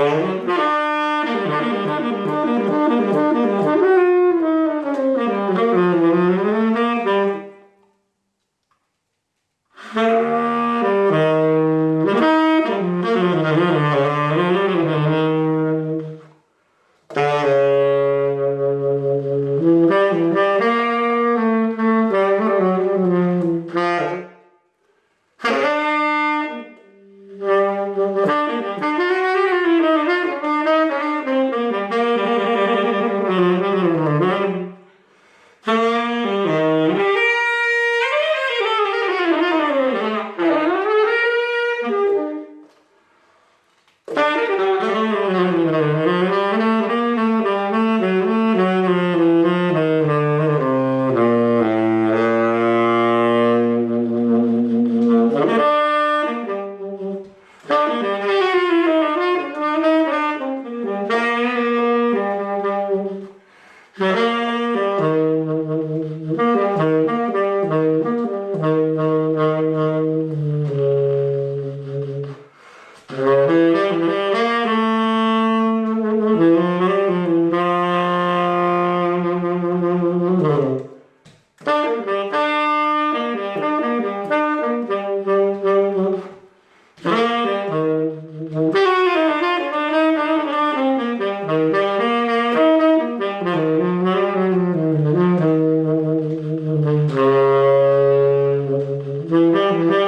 oh no Mm-hmm.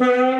Pearl.